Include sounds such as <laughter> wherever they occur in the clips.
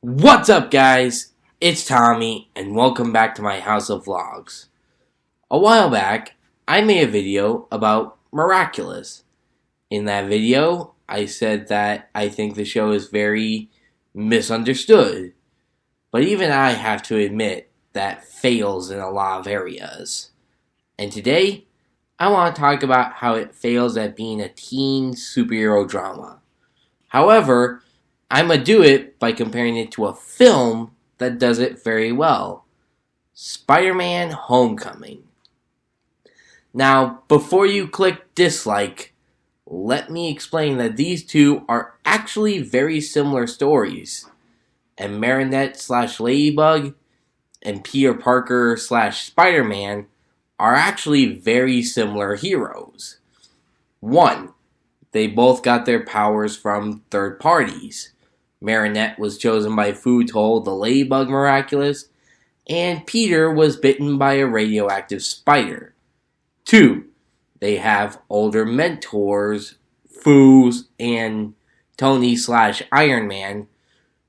What's up guys? It's Tommy and welcome back to my House of Vlogs. A while back, I made a video about Miraculous. In that video, I said that I think the show is very misunderstood. But even I have to admit that fails in a lot of areas. And today, I want to talk about how it fails at being a teen superhero drama. However, I'm going to do it by comparing it to a film that does it very well Spider Man Homecoming. Now, before you click dislike, let me explain that these two are actually very similar stories. And Marinette slash Ladybug and Peter Parker slash Spider Man are actually very similar heroes. One, they both got their powers from third parties. Marinette was chosen by Fu to the Ladybug Miraculous, and Peter was bitten by a radioactive spider. 2. They have older mentors, Fu and Tony slash Iron Man,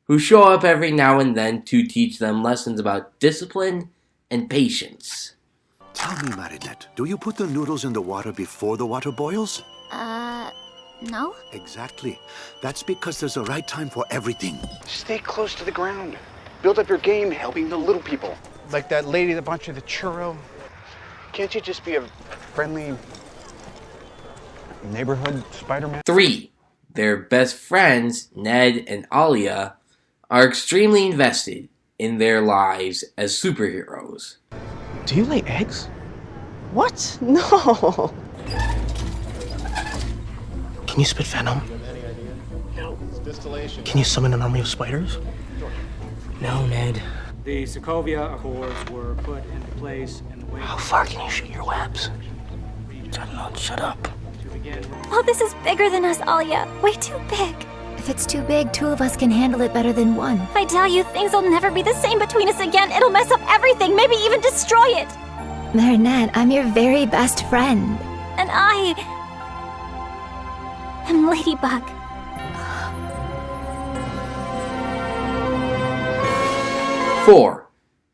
who show up every now and then to teach them lessons about discipline and patience. Tell me, Marinette, do you put the noodles in the water before the water boils? Uh, no? Exactly. That's because there's a right time for everything. Stay close to the ground. Build up your game helping the little people. Like that lady that bought you the churro. Can't you just be a Friendly neighborhood Spider-Man. 3. Their best friends, Ned and Alya, are extremely invested in their lives as superheroes. Do you lay eggs? What? <laughs> No. Can you spit venom? No. Can you summon an army of spiders? No, Ned. The Sokovia Accords were put into place in the wake How far can you shoot your webs? Shut up, shut up. to begin Oh, this is bigger than us, Alya. Way too big. If it's too big, two of us can handle it better than one. If I tell you things will never be the same between us again, it'll mess up everything, maybe even destroy it. Marinette, I'm your very best friend. And I Ladybug. 4.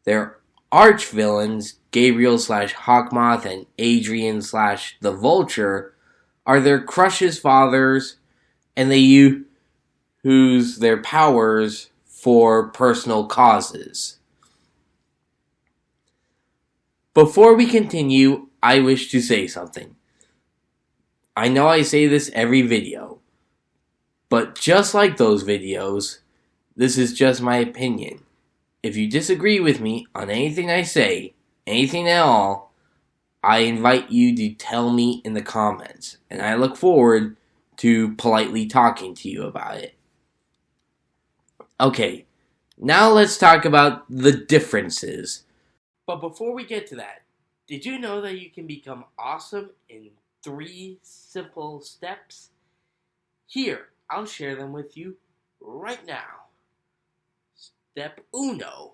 Their arch villains, Gabriel slash Hawkmoth and Adrian slash the Vulture, are their crushes' fathers, and they use their powers for personal causes. Before we continue, I wish to say something. I know I say this every video, but just like those videos, this is just my opinion. If you disagree with me on anything I say, anything at all, I invite you to tell me in the comments, and I look forward to politely talking to you about it. Okay, now let's talk about the differences. But before we get to that, did you know that you can become awesome in three simple steps? Here, I'll share them with you right now. Step uno,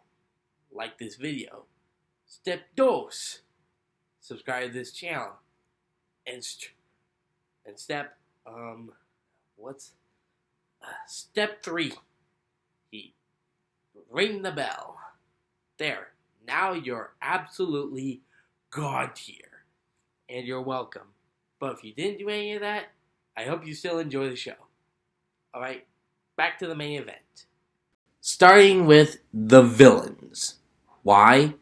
like this video. Step dos, subscribe to this channel. And and step um, what's uh, step three? He ring the bell. There. Now you're absolutely god tier, and you're welcome. But if you didn't do any of that, I hope you still enjoy the show. All right, back to the main event starting with the villains. Why?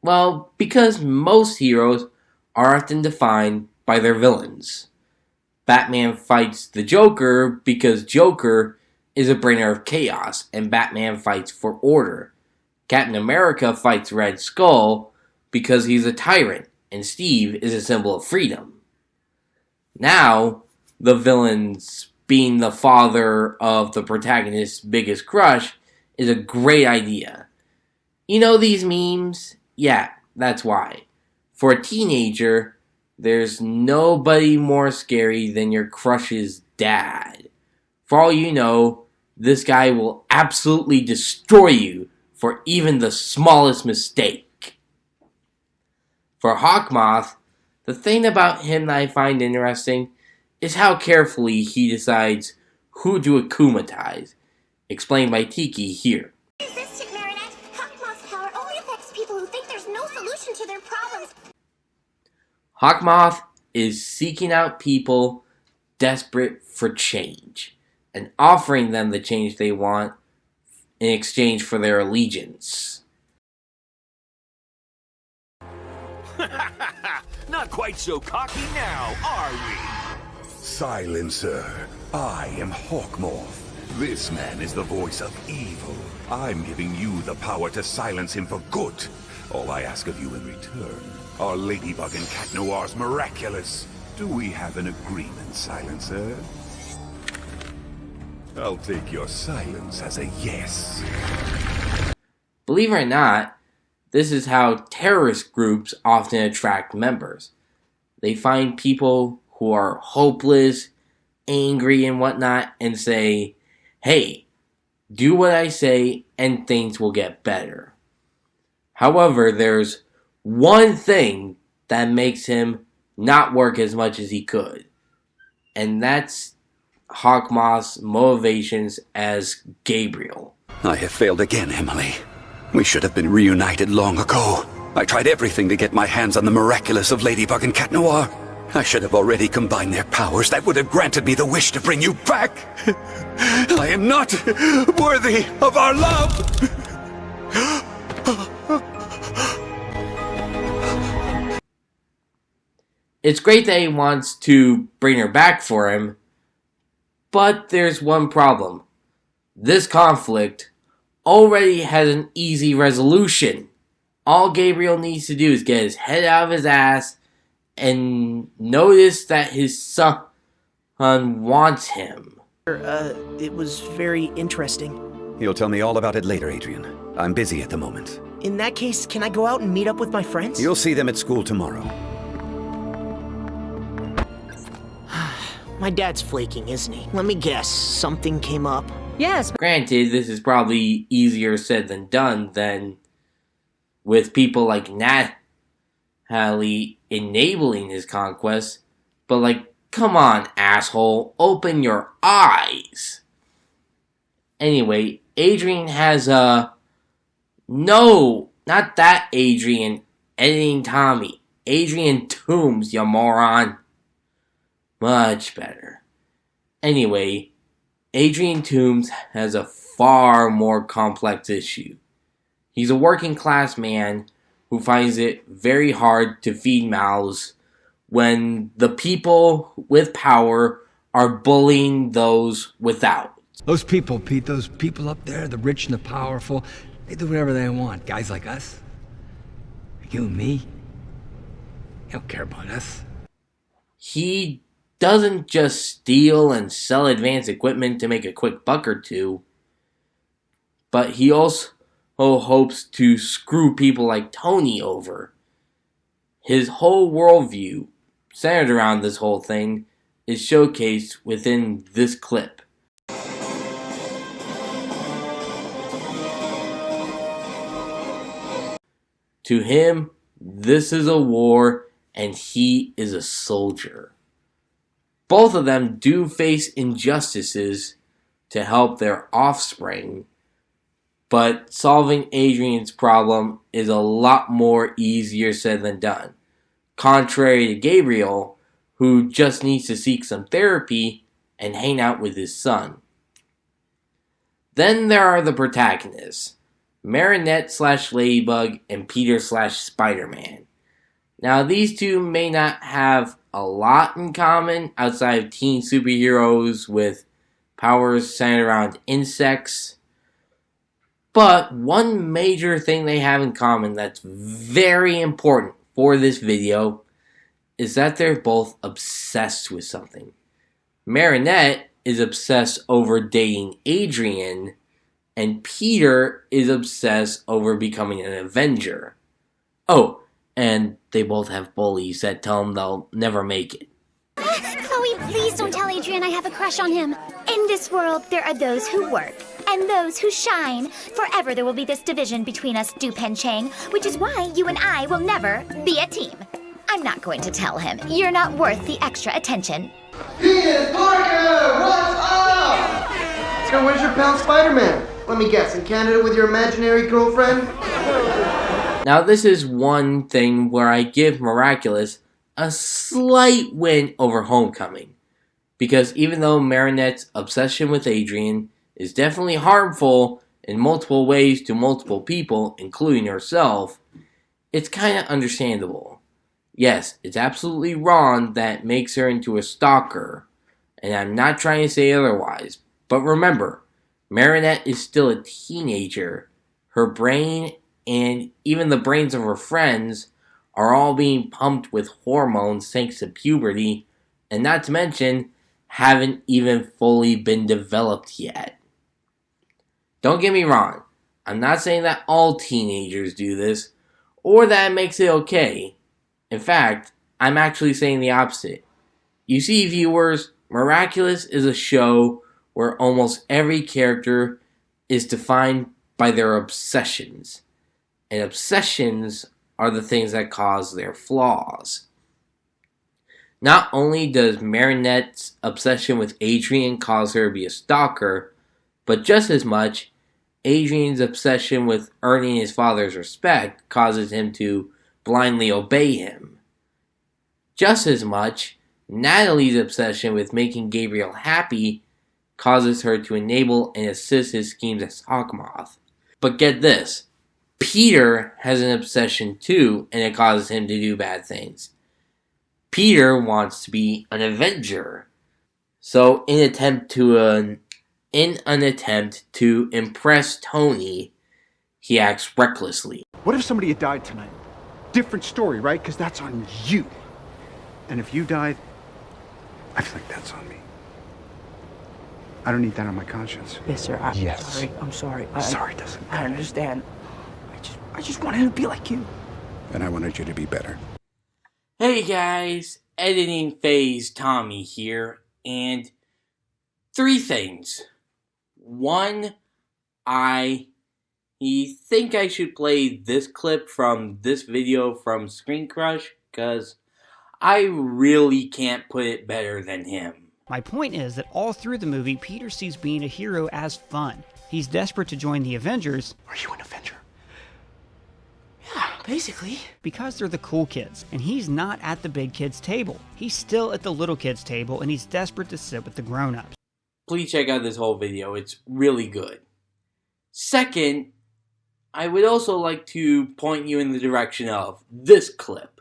Well, because most heroes are often defined by their villains. Batman fights the Joker because Joker is a bringer of chaos, and Batman fights for order. Captain America fights Red Skull because he's a tyrant, and Steve is a symbol of freedom. Now, the villains being the father of the protagonist's biggest crush is a great idea. You know these memes? Yeah, that's why. For a teenager, there's nobody more scary than your crush's dad. For all you know, this guy will absolutely destroy you for even the smallest mistake. For Hawkmoth, the thing about him that I find interesting is how carefully he decides who to akumatize, explained by Tikki here. Resistant Marinette, Hawk Moth's power only affects people who think there's no solution to their problems. Hawk Moth is seeking out people desperate for change and offering them the change they want in exchange for their allegiance. <laughs> Not quite so cocky now, are we? Silencer, I am Hawkmoth. This man is the voice of evil. I'm giving you the power to silence him for good. All I ask of you in return are Ladybug and Cat Noir's miraculous. Do we have an agreement, Silencer? I'll take your silence as a yes. Believe it or not, this is how terrorist groups often attract members. They find people who are hopeless, angry, and whatnot, and say, hey, do what I say, and things will get better. However, there's one thing that makes him not work as much as he could, and that's Hawkmoth's motivations as Gabriel. I have failed again, Emily. We should have been reunited long ago. I tried everything to get my hands on the miraculous of Ladybug and Cat Noir. I should have already combined their powers. That would have granted me the wish to bring you back. I am not worthy of our love. It's great that he wants to bring her back for him, but there's one problem. This conflict already has an easy resolution. All Gabriel needs to do is get his head out of his ass and notice that his son wants him. Uh, it was very interesting. You'll tell me all about it later, Adrien. I'm busy at the moment. In that case, can I go out and meet up with my friends? You'll see them at school tomorrow. <sighs> my dad's flaking, isn't he? Let me guess, something came up. Yes. Granted, this is probably easier said than done than with people like Nathalie enabling his conquest, but like, come on, asshole, open your eyes. Anyway, Adrian has a. No, not that Adrian editing Tommy. Adrian Toomes, you moron. Much better. Anyway, Adrian Toomes has a far more complex issue. He's a working class man who finds it very hard to feed mouths when the people with power are bullying those without. Those people, Pete, those people up there, the rich and the powerful, they do whatever they want. Guys like us, you and me, they don't care about us. He doesn't just steal and sell advanced equipment to make a quick buck or two, but he also hopes to screw people like Tony over. His whole worldview, centered around this whole thing, is showcased within this clip. To him, this is a war and he is a soldier. Both of them do face injustices to help their offspring, but solving Adrian's problem is a lot more easier said than done. Contrary to Gabriel, who just needs to seek some therapy and hang out with his son. Then there are the protagonists Marinette slash Ladybug and Peter slash Spider Man. Now, these two may not have a lot in common outside of teen superheroes with powers centered around insects. But one major thing they have in common that's very important for this video is that they're both obsessed with something. Marinette is obsessed over dating Adrien, and Peter is obsessed over becoming an Avenger. Oh, and they both have bullies that tell them they'll never make it. Chloe, please don't tell Adrien I have a crush on him. In this world, there are those who work and those who shine. Forever there will be this division between us, Dupain-Cheng, which is why you and I will never be a team. I'm not going to tell him. You're not worth the extra attention. Peter Parker, what's up? So where's your pal Spider-Man? Let me guess, in Canada with your imaginary girlfriend? Now, this is one thing where I give Miraculous a slight win over Homecoming. Because even though Marinette's obsession with Adrien is definitely harmful in multiple ways to multiple people, including herself, it's kind of understandable. Yes, it's absolutely wrong that makes her into a stalker, and I'm not trying to say otherwise, but remember, Marinette is still a teenager. Her brain and even the brains of her friends are all being pumped with hormones thanks to puberty, and not to mention, haven't even fully been developed yet. Don't get me wrong, I'm not saying that all teenagers do this, or that it makes it okay. In fact, I'm actually saying the opposite. You see, viewers, Miraculous is a show where almost every character is defined by their obsessions. And obsessions are the things that cause their flaws. Not only does Marinette's obsession with Adrien cause her to be a stalker, but just as much, Adrien's obsession with earning his father's respect causes him to blindly obey him. Just as much, Nathalie's obsession with making Gabriel happy causes her to enable and assist his schemes as Hawkmoth. But get this Peter has an obsession too, and it causes him to do bad things. Peter wants to be an Avenger. So, in attempt to an in an attempt to impress Tony, he acts recklessly. What if somebody had died tonight? Different story, right? Because that's on you. And if you died, I feel like that's on me. I don't need that on my conscience. Yes, sir. I'm Yes. I'm sorry. I'm sorry. I, Sorry doesn't I understand. I just, wanted to be like you. And I wanted you to be better. Hey guys, editing phase Tommy here, and three things. One, I think I should play this clip from this video from Screen Crush, because I really can't put it better than him. My point is that all through the movie, Peter sees being a hero as fun. He's desperate to join the Avengers. Are you an Avenger? Yeah, basically. Because they're the cool kids, and he's not at the big kids' table. He's still at the little kids' table, and he's desperate to sit with the grown ups. Please check out this whole video, it's really good. Second, I would also like to point you in the direction of this clip.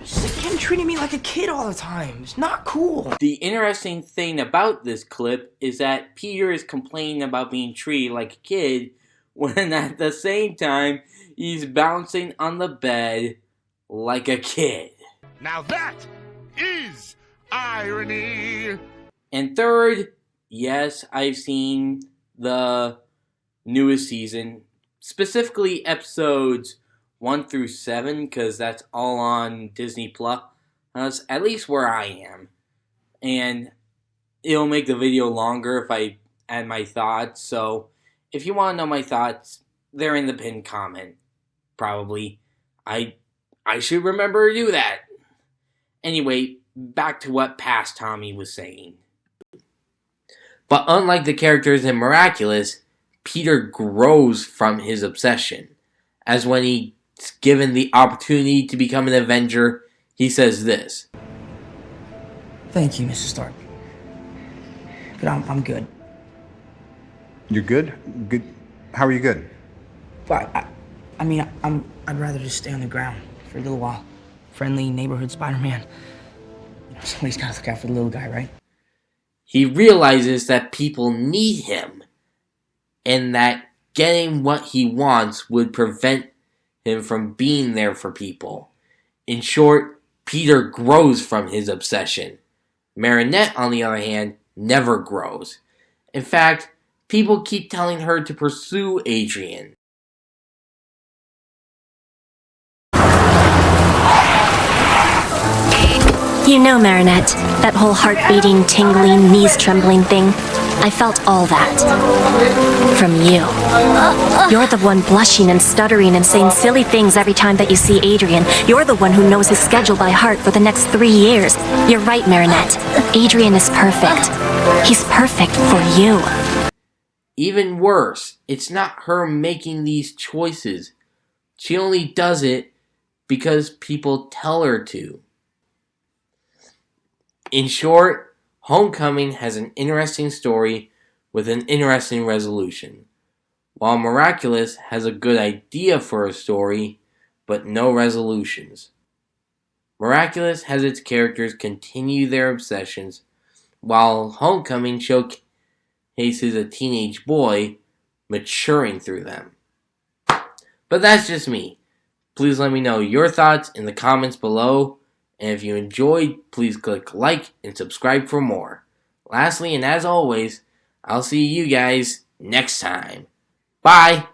Just again treating me like a kid all the time. It's not cool. The interesting thing about this clip is that Peter is complaining about being treated like a kid <laughs> when at the same time he's bouncing on the bed like a kid. Now that is irony. And third, yes, I've seen the newest season, specifically episodes 1 through 7 because that's all on Disney Plus. At least where I am. And it'll make the video longer if I add my thoughts. So if you want to know my thoughts, they're in the pinned comment. Probably. I I should remember to do that. Anyway, back to what past Tommy was saying. But unlike the characters in Miraculous, Peter grows from his obsession. As when he's given the opportunity to become an Avenger, he says this Thank you, Mr. Stark. But I'm, I'm good. You're good? Good. How are you good? But I, I mean, I'm, I'd rather just stay on the ground for a little while. Friendly neighborhood Spider-Man. You know, somebody's gotta look out for the little guy, right? he realizes that people need him and that getting what he wants would prevent him from being there for people. In short, Peter grows from his obsession. Marinette, on the other hand, never grows. In fact, people keep telling her to pursue Adrien. You know, Marinette, that whole heart beating, tingling, knees trembling thing. I felt all that. From you. You're the one blushing and stuttering and saying silly things every time that you see Adrien. You're the one who knows his schedule by heart for the next three years. You're right, Marinette. Adrien is perfect. He's perfect for you. Even worse, it's not her making these choices. She only does it because people tell her to. In short, Homecoming has an interesting story with an interesting resolution, while Miraculous has a good idea for a story but no resolutions. Miraculous has its characters continue their obsessions, while Homecoming showcases a teenage boy maturing through them. But that's just me. Please let me know your thoughts in the comments below, and if you enjoyed, please click like and subscribe for more. Lastly, and as always, I'll see you guys next time. Bye!